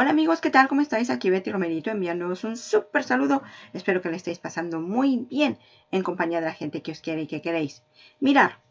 Hola amigos, ¿qué tal? ¿Cómo estáis? Aquí Betty Romerito enviándoos un súper saludo. Espero que le estéis pasando muy bien en compañía de la gente que os quiere y que queréis. Mirar,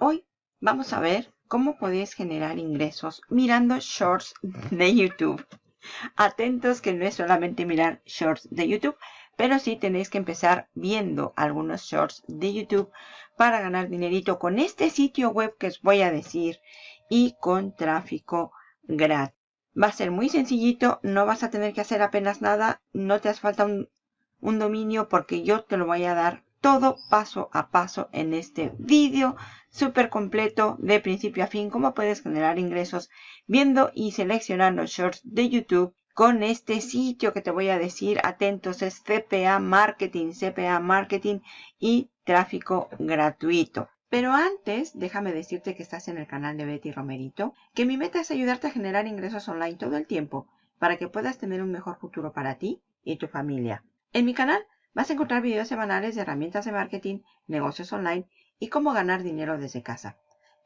hoy vamos a ver cómo podéis generar ingresos mirando shorts de YouTube. Atentos que no es solamente mirar shorts de YouTube, pero sí tenéis que empezar viendo algunos shorts de YouTube para ganar dinerito con este sitio web que os voy a decir y con tráfico gratis. Va a ser muy sencillito, no vas a tener que hacer apenas nada, no te hace falta un, dominio porque yo te lo voy a dar todo paso a paso en este vídeo súper completo de principio a fin, cómo puedes generar ingresos viendo y seleccionando shorts de YouTube con este sitio que te voy a decir, atentos, es CPA Marketing, CPA Marketing y tráfico gratuito. Pero antes, déjame decirte que estás en el canal de Betty Romerito, que mi meta es ayudarte a generar ingresos online todo el tiempo para que puedas tener un mejor futuro para ti y tu familia. En mi canal vas a encontrar videos semanales de herramientas de marketing, negocios online y cómo ganar dinero desde casa.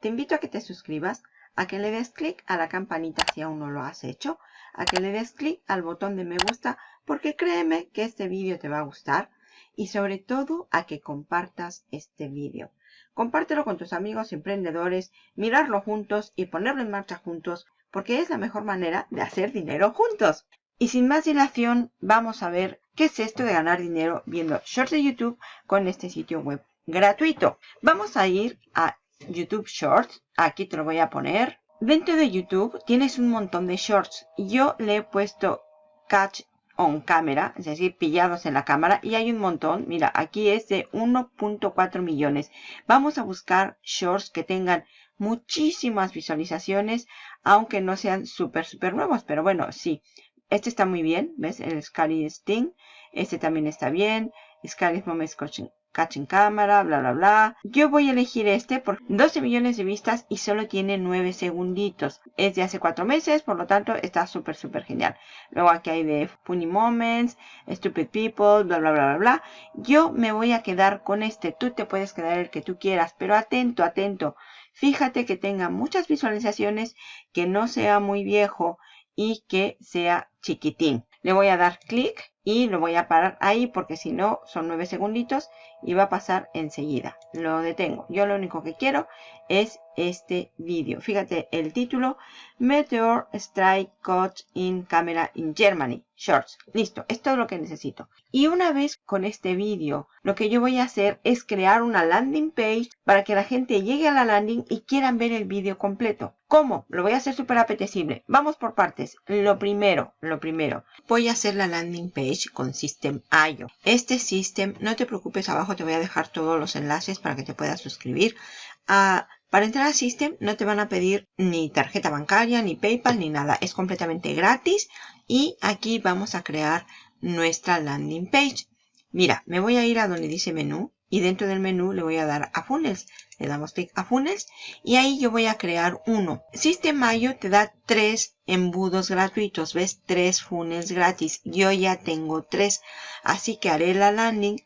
Te invito a que te suscribas, a que le des clic a la campanita si aún no lo has hecho, a que le des clic al botón de me gusta porque créeme que este vídeo te va a gustar y sobre todo a que compartas este vídeo. Compártelo con tus amigos emprendedores, mirarlo juntos y ponerlo en marcha juntos, porque es la mejor manera de hacer dinero juntos. Y sin más dilación, vamos a ver qué es esto de ganar dinero viendo shorts de YouTube con este sitio web gratuito. Vamos a ir a YouTube Shorts. Aquí te lo voy a poner. Dentro de YouTube tienes un montón de shorts. Yo le he puesto Catch on camera, es decir, pillados en la cámara y hay un montón. Mira, aquí es de 1.4 millones. Vamos a buscar shorts que tengan muchísimas visualizaciones, aunque no sean súper, súper nuevos, pero bueno, sí. Este está muy bien, ¿ves? El Scary Sting. Este también está bien. Scary Moments Coaching catch en cámara, bla, bla, bla. Yo voy a elegir este por 12 millones de vistas y solo tiene 9 segunditos. Es de hace 4 meses, por lo tanto está súper, súper genial. Luego aquí hay de Funny Moments, Stupid People, bla, bla, bla, bla, bla. Yo me voy a quedar con este. Tú te puedes quedar el que tú quieras, pero atento, atento. Fíjate que tenga muchas visualizaciones, que no sea muy viejo y que sea chiquitín. Le voy a dar clic y lo voy a parar ahí porque si no son 9 segunditos y va a pasar enseguida. Lo detengo. Yo lo único que quiero es este vídeo. Fíjate el título. Meteor Strike Caught in Camera in Germany. Shorts. Listo. Esto es lo que necesito. Y una vez con este vídeo, lo que yo voy a hacer es crear una landing page para que la gente llegue a la landing y quieran ver el vídeo completo. ¿Cómo? Lo voy a hacer súper apetecible. Vamos por partes. Lo primero, lo primero. Voy a hacer la landing page con System.io. Este System, no te preocupes, abajo te voy a dejar todos los enlaces para que te puedas suscribir. a para entrar a System no te van a pedir ni tarjeta bancaria, ni PayPal, ni nada. Es completamente gratis. Y aquí vamos a crear nuestra landing page. Mira, me voy a ir a donde dice menú y dentro del menú le voy a dar a funnels. Le damos clic a funnels y ahí yo voy a crear uno. System.io te da tres embudos gratuitos. ¿Ves? Tres funnels gratis. Yo ya tengo tres. Así que haré la landing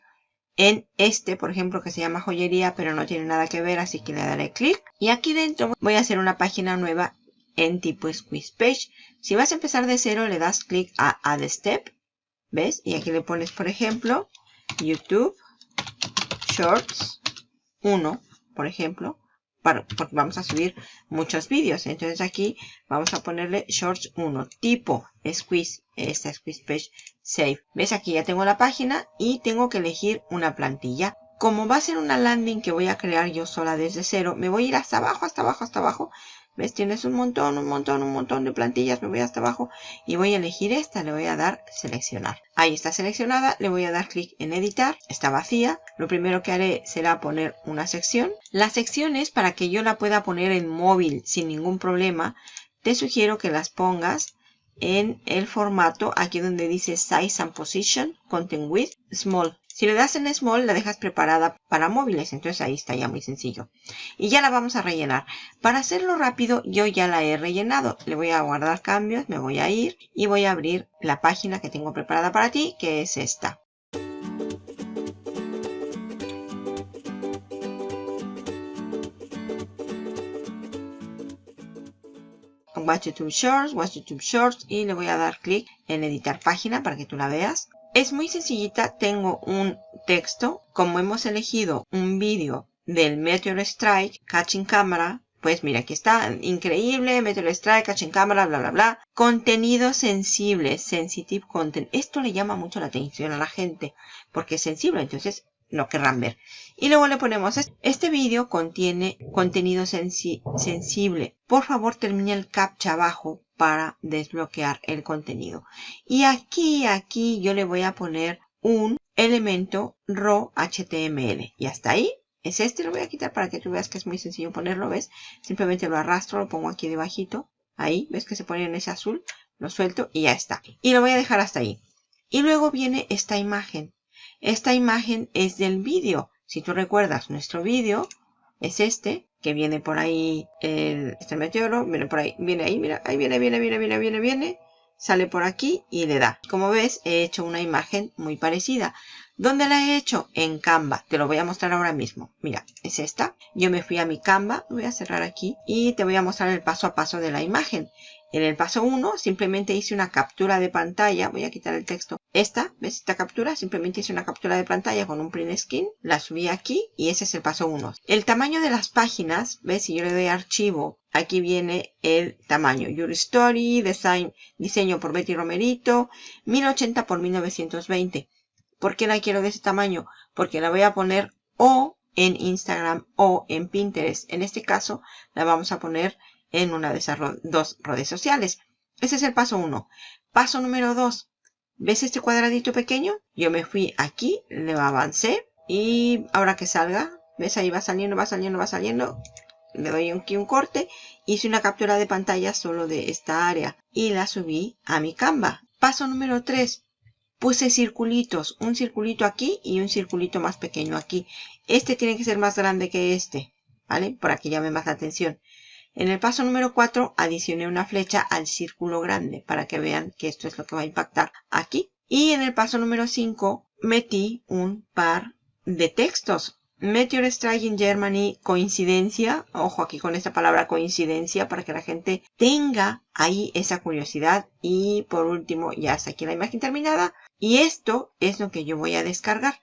en este, por ejemplo, que se llama joyería, pero no tiene nada que ver, así que le daré clic. Y aquí dentro voy a hacer una página nueva en tipo squeeze page. Si vas a empezar de cero, le das clic a add step, ¿ves? Y aquí le pones, por ejemplo, YouTube Shorts 1, por ejemplo porque vamos a subir muchos vídeos. Entonces aquí vamos a ponerle Shorts 1, tipo Squeeze, esta Squeeze Page Save. ¿Ves? Aquí ya tengo la página y tengo que elegir una plantilla. Como va a ser una landing que voy a crear yo sola desde cero, me voy a ir hasta abajo, hasta abajo, hasta abajo ¿Ves? Tienes un montón, un montón, un montón de plantillas. Me voy hasta abajo y voy a elegir esta. Le voy a dar seleccionar. Ahí está seleccionada. Le voy a dar clic en editar. Está vacía. Lo primero que haré será poner una sección. La sección es para que yo la pueda poner en móvil sin ningún problema. Te sugiero que las pongas en el formato aquí donde dice Size and Position, Content Width, Small. Si le das en Small, la dejas preparada para móviles. Entonces ahí está ya muy sencillo. Y ya la vamos a rellenar. Para hacerlo rápido, yo ya la he rellenado. Le voy a guardar cambios, me voy a ir y voy a abrir la página que tengo preparada para ti, que es esta. Watch YouTube Shorts, Watch YouTube Shorts y le voy a dar clic en editar página para que tú la veas. Es muy sencillita, tengo un texto, como hemos elegido un vídeo del Meteor Strike, Catching Camera, pues mira, aquí está, increíble, Meteor Strike, Catching Camera, bla, bla, bla. Contenido sensible, sensitive content. Esto le llama mucho la atención a la gente, porque es sensible, entonces lo querrán ver. Y luego le ponemos, este vídeo contiene contenido sensible. Por favor, termine el captcha abajo para desbloquear el contenido. Y aquí, aquí yo le voy a poner un elemento raw HTML. Y hasta ahí es este. Lo voy a quitar para que tú veas que es muy sencillo ponerlo, ¿ves? Simplemente lo arrastro, lo pongo aquí debajito. Ahí, ¿ves que se pone en ese azul? Lo suelto y ya está. Y lo voy a dejar hasta ahí. Y luego viene esta imagen. Esta imagen es del vídeo. Si tú recuerdas, nuestro vídeo es este, que viene por ahí, el, este meteoro, viene por ahí, viene ahí, mira, ahí viene, viene, viene, viene, viene, viene, sale por aquí y le da. Como ves, he hecho una imagen muy parecida. ¿Dónde la he hecho? En Canva. Te lo voy a mostrar ahora mismo. Mira, es esta. Yo me fui a mi Canva, voy a cerrar aquí y te voy a mostrar el paso a paso de la imagen. En el paso 1 simplemente hice una captura de pantalla. Voy a quitar el texto. Esta, ¿ves esta captura? Simplemente hice una captura de pantalla con un print screen. La subí aquí y ese es el paso 1. El tamaño de las páginas, ¿ves? Si yo le doy archivo, aquí viene el tamaño. Your Story, design, diseño por Betty Romerito, 1080 por 1920. ¿Por qué la quiero de ese tamaño? Porque la voy a poner o en Instagram o en Pinterest. En este caso la vamos a poner en una de esas dos redes sociales. Ese es el paso 1. Paso número 2. ¿Ves este cuadradito pequeño? Yo me fui aquí, le avancé y ahora que salga, ¿ves? Ahí va saliendo, va saliendo, va saliendo. Le doy aquí un corte. Hice una captura de pantalla solo de esta área y la subí a mi Canva. Paso número 3. Puse circulitos, un circulito aquí y un circulito más pequeño aquí. Este tiene que ser más grande que este, ¿vale? Para que llame más la atención. En el paso número 4 adicioné una flecha al círculo grande para que vean que esto es lo que va a impactar aquí. Y en el paso número 5 metí un par de textos. Meteor Strike in Germany, coincidencia, ojo aquí con esta palabra coincidencia para que la gente tenga ahí esa curiosidad. Y por último, ya está aquí la imagen terminada. Y esto es lo que yo voy a descargar.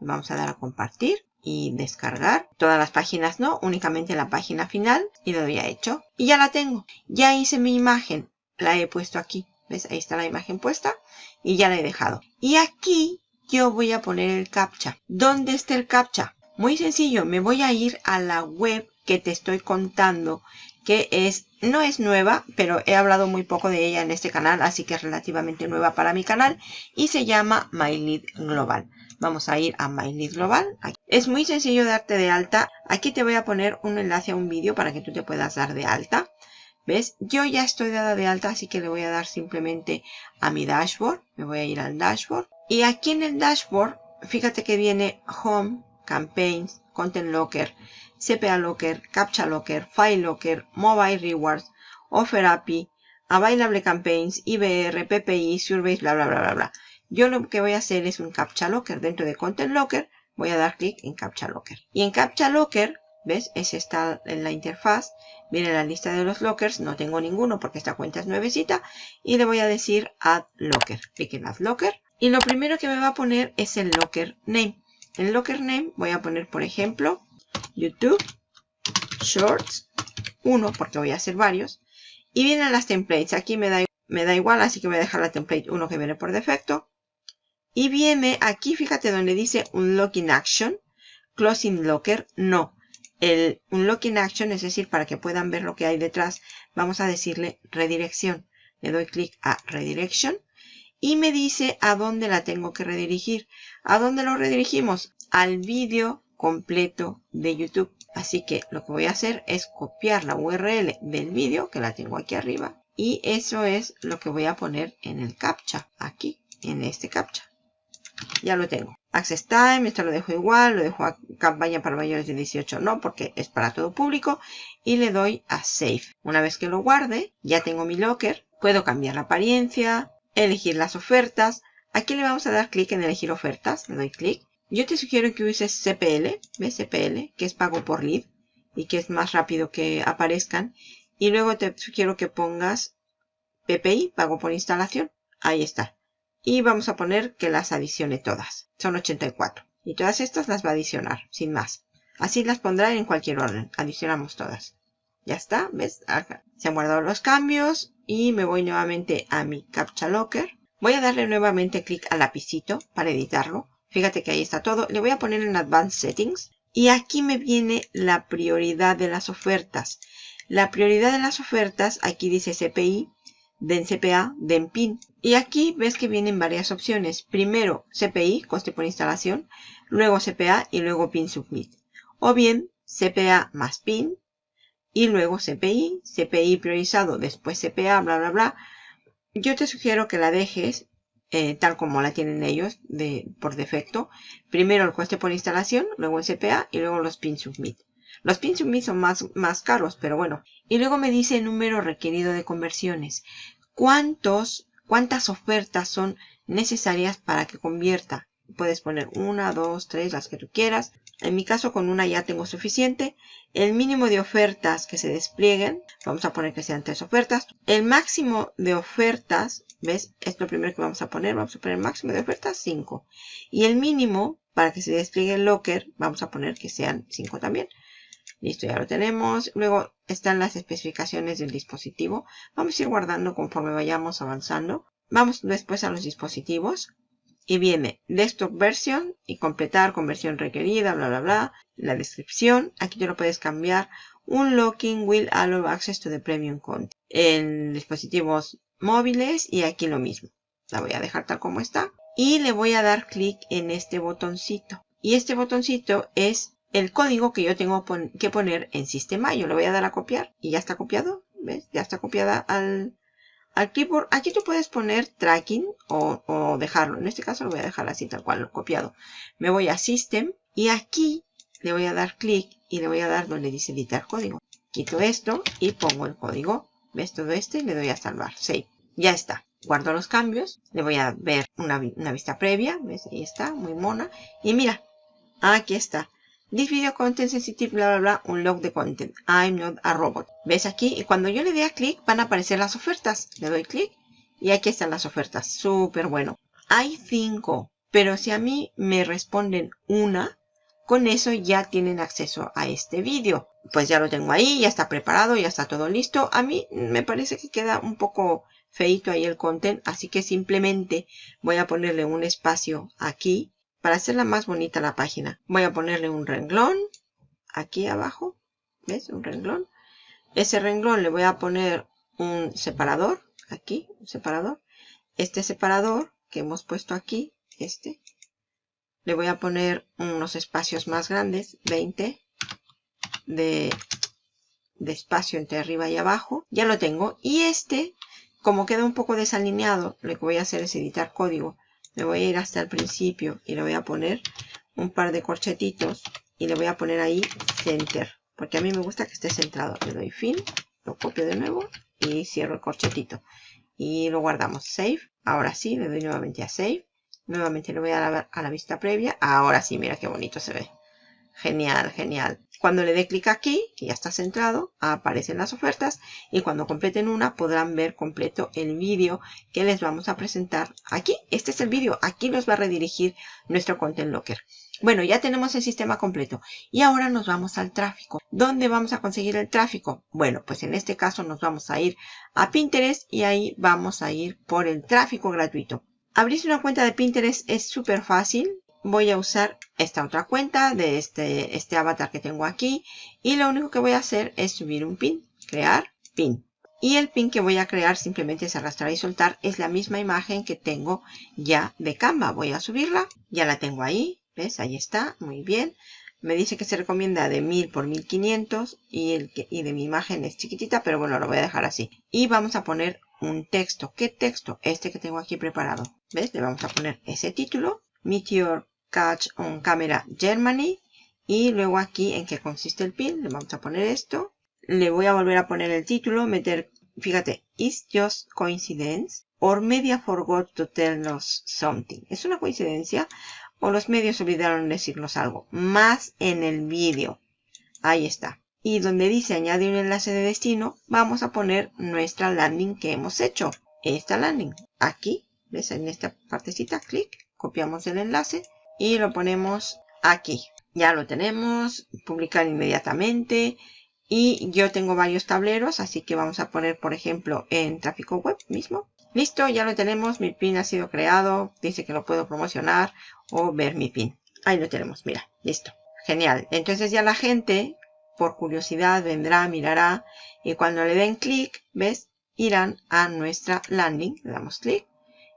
Vamos a dar a compartir y descargar. Todas las páginas no, únicamente la página final y lo había hecho. Y ya la tengo. Ya hice mi imagen. La he puesto aquí. ¿Ves? Ahí está la imagen puesta y ya la he dejado. Y aquí yo voy a poner el captcha. ¿Dónde está el captcha? Muy sencillo, me voy a ir a la web que te estoy contando que es, no es nueva, pero he hablado muy poco de ella en este canal, así que es relativamente nueva para mi canal y se llama My Global. Vamos a ir a My Global. Es muy sencillo darte de alta. Aquí te voy a poner un enlace a un vídeo para que tú te puedas dar de alta. ¿Ves? Yo ya estoy dada de alta, así que le voy a dar simplemente a mi dashboard. Me voy a ir al dashboard. Y aquí en el dashboard, fíjate que viene Home, Campaigns, Content Locker, CPA Locker, Captcha Locker, File Locker, Mobile Rewards, Offer API, Available Campaigns, IBR, PPI, Surveys, bla, bla, bla, bla, bla. Yo lo que voy a hacer es un Captcha Locker. Dentro de Content Locker voy a dar clic en Captcha Locker. Y en Captcha Locker, ¿ves? Es esta en la interfaz. Viene la lista de los lockers. No tengo ninguno porque esta cuenta es nuevecita. Y le voy a decir Add Locker. Clic en Add Locker. Y lo primero que me va a poner es el Locker Name. En Locker Name voy a poner, por ejemplo, YouTube Shorts 1 porque voy a hacer varios. Y vienen las templates. Aquí me da, me da igual, así que voy a dejar la template 1 que viene por defecto. Y viene aquí, fíjate donde dice un locking action, closing locker, no. El un locking action, es decir, para que puedan ver lo que hay detrás, vamos a decirle redirección. Le doy clic a redirection y me dice a dónde la tengo que redirigir. ¿A dónde lo redirigimos? Al vídeo completo de YouTube. Así que lo que voy a hacer es copiar la URL del vídeo, que la tengo aquí arriba. Y eso es lo que voy a poner en el captcha, aquí, en este captcha ya lo tengo. Access Time, esto lo dejo igual, lo dejo a campaña para mayores de 18, no, porque es para todo público. Y le doy a Save. Una vez que lo guarde, ya tengo mi locker. Puedo cambiar la apariencia, elegir las ofertas. Aquí le vamos a dar clic en elegir ofertas. Le doy clic. Yo te sugiero que uses CPL, ¿ves? CPL, que es pago por lead y que es más rápido que aparezcan. Y luego te sugiero que pongas PPI, pago por instalación. Ahí está. Y vamos a poner que las adicione todas. Son 84. Y todas estas las va a adicionar, sin más. Así las pondrá en cualquier orden. Adicionamos todas. Ya está, ¿ves? Se han guardado los cambios y me voy nuevamente a mi Captcha Locker. Voy a darle nuevamente clic al lapicito para editarlo. Fíjate que ahí está todo. Le voy a poner en Advanced Settings. Y aquí me viene la prioridad de las ofertas. La prioridad de las ofertas, aquí dice CPI, den CPA, den PIN. Y aquí ves que vienen varias opciones. Primero CPI, coste por instalación, luego CPA y luego PIN Submit. O bien CPA más PIN y luego CPI, CPI priorizado, después CPA, bla, bla, bla. Yo te sugiero que la dejes eh, tal como la tienen ellos de, por defecto. Primero el coste por instalación, luego el CPA y luego los pin submit. Los pin submit son más, más caros, pero bueno. Y luego me dice el número requerido de conversiones. ¿Cuántos, ¿Cuántas ofertas son necesarias para que convierta? Puedes poner una, dos, tres, las que tú quieras. En mi caso con una ya tengo suficiente. El mínimo de ofertas que se desplieguen, vamos a poner que sean tres ofertas. El máximo de ofertas, ¿ves? Es lo primero que vamos a poner. Vamos a poner el máximo de ofertas 5. Y el mínimo, para que se despliegue el locker, vamos a poner que sean 5 también. Listo, ya lo tenemos. Luego están las especificaciones del dispositivo. Vamos a ir guardando conforme vayamos avanzando. Vamos después a los dispositivos y viene desktop version y completar conversión requerida, bla, bla, bla. La descripción, aquí te lo puedes cambiar. Un locking will allow access to the premium content. En dispositivos móviles y aquí lo mismo. La voy a dejar tal como está. Y le voy a dar clic en este botoncito. Y este botoncito es el código que yo tengo que poner en sistema. Yo le voy a dar a copiar y ya está copiado. ¿Ves? Ya está copiada al, al keyboard. Aquí tú puedes poner tracking o, dejarlo. En este caso lo voy a dejar así tal cual copiado. Me voy a System y aquí le voy a dar clic y le voy a dar donde dice editar código. Quito esto y pongo el código. ¿Ves todo este? Le doy a salvar. Save. Ya está. Guardo los cambios. Le voy a ver una, una vista previa. ¿Ves? Ahí está. Muy mona. Y mira. Aquí está. This video content sensitive, bla, bla, bla, un log de content. I'm not a robot. ¿Ves aquí? Y cuando yo le dé a clic, van a aparecer las ofertas. Le doy clic y aquí están las ofertas. Súper bueno. Hay cinco, pero si a mí me responden una, con eso ya tienen acceso a este vídeo. Pues ya lo tengo ahí, ya está preparado, ya está todo listo. A mí me parece que queda un poco feito ahí el content, así que simplemente voy a ponerle un espacio aquí para hacerla más bonita la página. Voy a ponerle un renglón aquí abajo. ¿Ves? Un renglón. Ese renglón le voy a poner un separador. Aquí, un separador. Este separador que hemos puesto aquí, este, le voy a poner unos espacios más grandes, 20 de, espacio entre arriba y abajo. Ya lo tengo. Y este, como queda un poco desalineado, lo que voy a hacer es editar código me voy a ir hasta el principio y le voy a poner un par de corchetitos y le voy a poner ahí center porque a mí me gusta que esté centrado. Le doy fin lo copio de nuevo y cierro el corchetito. Y lo guardamos. Save. Ahora sí le doy nuevamente a save. Nuevamente le voy a dar a la vista previa. Ahora sí mira qué bonito se ve genial genial cuando le dé clic aquí, que ya está centrado, aparecen las ofertas y cuando completen una podrán ver completo el vídeo que les vamos a presentar aquí. Este es el vídeo, aquí nos va a redirigir nuestro Content Locker. Bueno, ya tenemos el sistema completo y ahora nos vamos al tráfico. ¿Dónde vamos a conseguir el tráfico? Bueno, pues en este caso nos vamos a ir a Pinterest y ahí vamos a ir por el tráfico gratuito. Abrirse una cuenta de Pinterest es súper fácil voy a usar esta otra cuenta de este, este avatar que tengo aquí y lo único que voy a hacer es subir un pin, crear pin. Y el pin que voy a crear simplemente es arrastrar y soltar. Es la misma imagen que tengo ya de Canva. Voy a subirla. Ya la tengo ahí. ¿Ves? Ahí está. Muy bien. Me dice que se recomienda de 1000 por 1500 y, el y de mi imagen es chiquitita, pero bueno, lo voy a dejar así. Y vamos a poner un texto. ¿Qué texto? Este que tengo aquí preparado. ¿Ves? Le vamos a poner ese título. Meteor Catch on Camera Germany. Y luego aquí en qué consiste el pin. Le vamos a poner esto. Le voy a volver a poner el título. Meter, fíjate, It's just coincidence. Or media forgot to tell us something. ¿Es una coincidencia? O los medios olvidaron decirnos algo. Más en el vídeo. Ahí está. y donde dice añadir un enlace de destino, vamos a poner nuestra landing que hemos hecho. Esta landing. Aquí, ¿ves? En esta partecita, clic, copiamos el enlace y lo ponemos aquí. Ya lo tenemos, publicar inmediatamente. Y yo tengo varios tableros, así que vamos a poner, por ejemplo, en tráfico web mismo. Listo, ya lo tenemos, mi pin ha sido creado, dice que lo puedo promocionar o ver mi pin. Ahí lo tenemos, mira, listo. Genial. Entonces ya la gente por curiosidad vendrá, mirará y cuando le den clic, ¿ves? Irán a nuestra landing, le damos clic,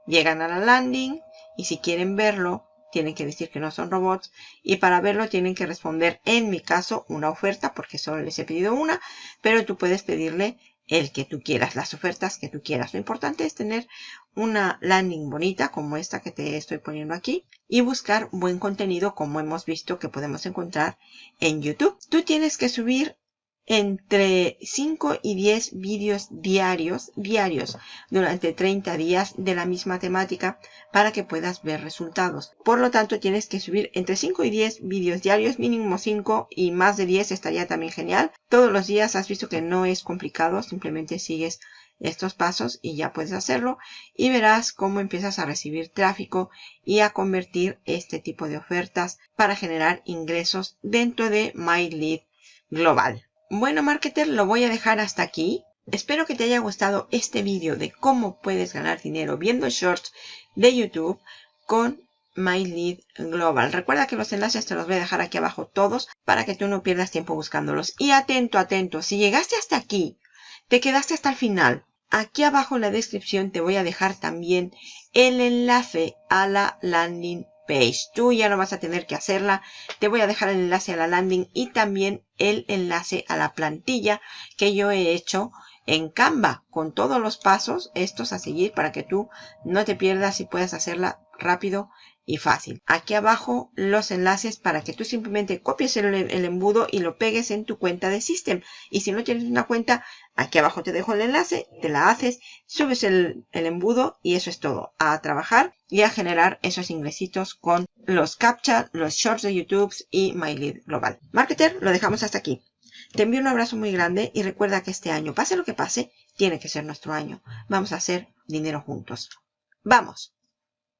llegan a la landing y si quieren verlo, tienen que decir que no son robots y para verlo tienen que responder, en mi caso, una oferta porque solo les he pedido una, pero tú puedes pedirle el que tú quieras, las ofertas que tú quieras. Lo importante es tener una landing bonita como esta que te estoy poniendo aquí y buscar buen contenido como hemos visto que podemos encontrar en YouTube. Tú tienes que subir entre 5 y 10 vídeos diarios, diarios, durante 30 días de la misma temática para que puedas ver resultados. Por lo tanto, tienes que subir entre 5 y 10 vídeos diarios, mínimo 5 y más de 10 estaría también genial. Todos los días has visto que no es complicado, simplemente sigues estos pasos y ya puedes hacerlo y verás cómo empiezas a recibir tráfico y a convertir este tipo de ofertas para generar ingresos dentro de MyLead Global. Bueno, marketer, lo voy a dejar hasta aquí. Espero que te haya gustado este vídeo de cómo puedes ganar dinero viendo shorts de YouTube con MyLead Global. Recuerda que los enlaces te los voy a dejar aquí abajo todos para que tú no pierdas tiempo buscándolos. Y atento, atento, si llegaste hasta aquí, te quedaste hasta el final, aquí abajo en la descripción te voy a dejar también el enlace a la landing Tú ya no vas a tener que hacerla. Te voy a dejar el enlace a la landing y también el enlace a la plantilla que yo he hecho en Canva con todos los pasos estos a seguir para que tú no te pierdas y puedas hacerla rápido y fácil. Aquí abajo los enlaces para que tú simplemente copies el, embudo y lo pegues en tu cuenta de System. Y si no tienes una cuenta, aquí abajo te dejo el enlace, te la haces, subes el, el embudo y eso es todo. A trabajar y a generar esos ingresitos con los CAPTCHA, los Shorts de YouTube y MyLead Global. Marketer, lo dejamos hasta aquí. Te envío un abrazo muy grande y recuerda que este año, pase lo que pase, tiene que ser nuestro año. Vamos a hacer dinero juntos. ¡Vamos!